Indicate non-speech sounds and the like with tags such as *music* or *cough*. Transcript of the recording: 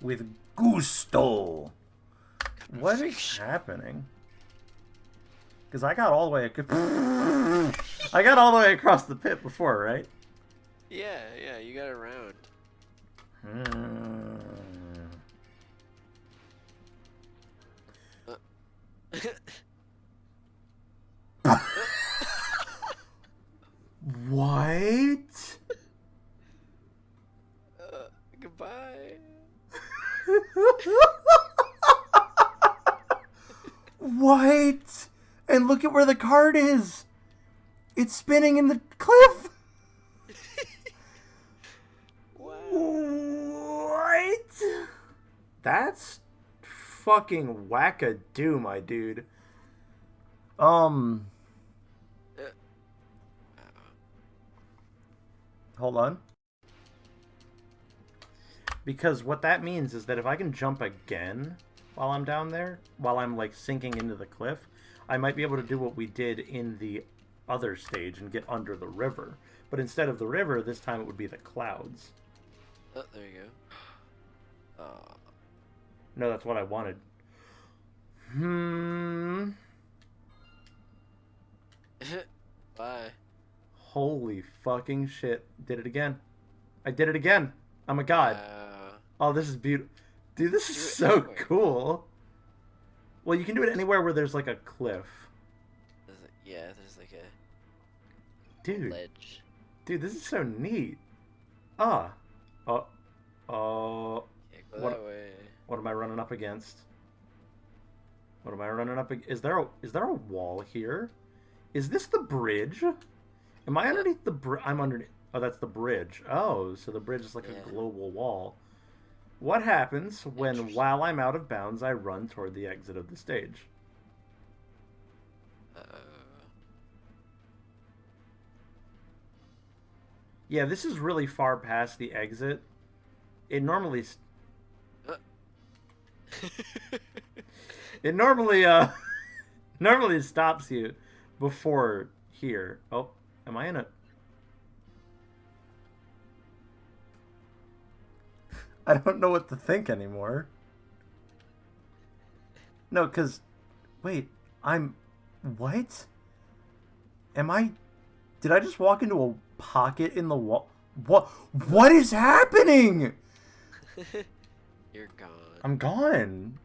With gusto. What is happening? Because I got all the way... *laughs* I got all the way across the pit before, right? Yeah, yeah, you got around. Hmm. *laughs* *laughs* what? Uh, goodbye. What? And look at where the card is. It's spinning in the cliff. What? That's fucking wackadoo, my dude. Um. Hold on. Because what that means is that if I can jump again while I'm down there, while I'm like sinking into the cliff, I might be able to do what we did in the other stage and get under the river. But instead of the river, this time it would be the clouds. Oh, there you go. Uh, No, that's what I wanted. Hmm. *laughs* bye. Holy fucking shit. Did it again. I did it again. I'm a god. Uh, Oh, this is beautiful. Dude, this is so anywhere. cool. Well, you can do it anywhere where there's like a cliff. there's a, yeah, there's like a Dude, ledge. dude, this is so neat. Ah. Oh. Oh. Go What- that way. What am I running up against? What am I running up ag- Is there a is there a wall here? Is this the bridge? Am I underneath the bridge? I'm underneath. Oh, that's the bridge. Oh, so the bridge is like Yeah. a global wall. What happens when, while I'm out of bounds, I run toward the exit of the stage? Uh, Yeah, this is really far past the exit. It normally, s- *laughs* it normally, uh, *laughs* normally stops you before here. Oh, am I in a? I don't know what to think anymore. No, cause, wait, I'm, what? Am I? Did I just walk into a pocket in the wall? What? What is happening? *laughs* You're gone. I'm gone.